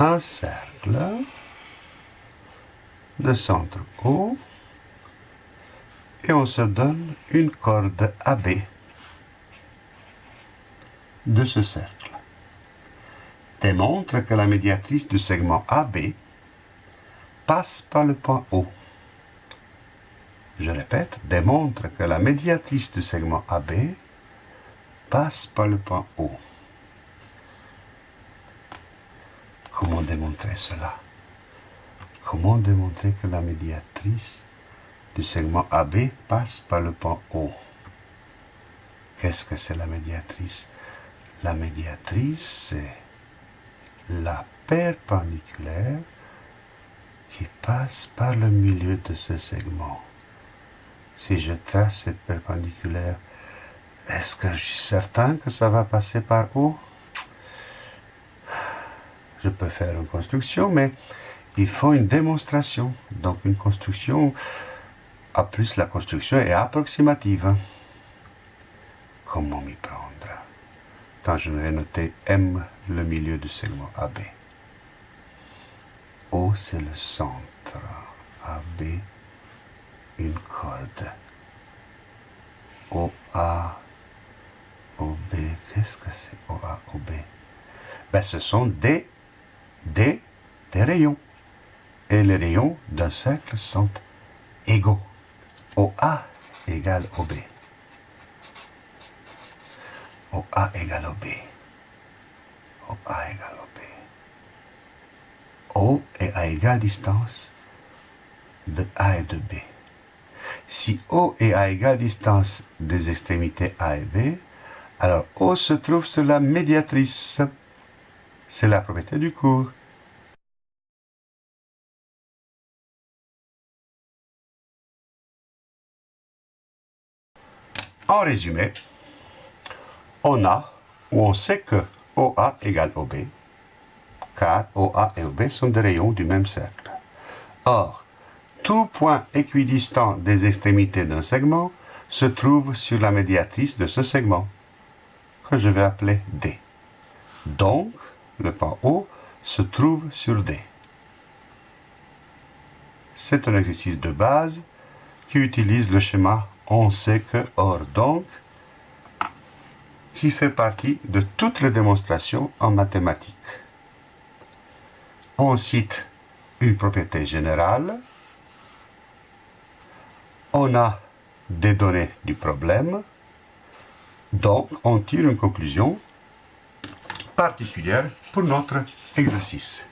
un cercle de centre O et on se donne une corde AB de ce cercle. Démontre que la médiatrice du segment AB passe par le point O. Je répète, démontre que la médiatrice du segment AB passe par le point O. Comment démontrer cela. Comment démontrer que la médiatrice du segment AB passe par le point O? Qu'est-ce que c'est la médiatrice? La médiatrice, c'est la perpendiculaire qui passe par le milieu de ce segment. Si je trace cette perpendiculaire, est-ce que je suis certain que ça va passer par O? Je peux faire une construction, mais il faut une démonstration. Donc une construction, à plus la construction est approximative. Comment m'y prendre? Quand je vais noter M, le milieu du segment AB. O, c'est le centre. AB, une corde. OA, OB, qu'est-ce que c'est? OA, OB ben, Ce sont des, des, des rayons. Et les rayons d'un cercle sont égaux. OA égale OB. OA égale OB. OA égale OB. O est à égale distance de A et de B. Si O est à égale distance des extrémités A et B, alors O se trouve sur la médiatrice. C'est la propriété du cours. En résumé, on a, ou on sait que OA égale OB, car OA et OB sont des rayons du même cercle. Or, tout point équidistant des extrémités d'un segment se trouve sur la médiatrice de ce segment, que je vais appeler D. Donc, le point O se trouve sur D. C'est un exercice de base qui utilise le schéma on sait que, or donc, qui fait partie de toutes les démonstrations en mathématiques. On cite une propriété générale, on a des données du problème, donc on tire une conclusion particulière pour notre exercice.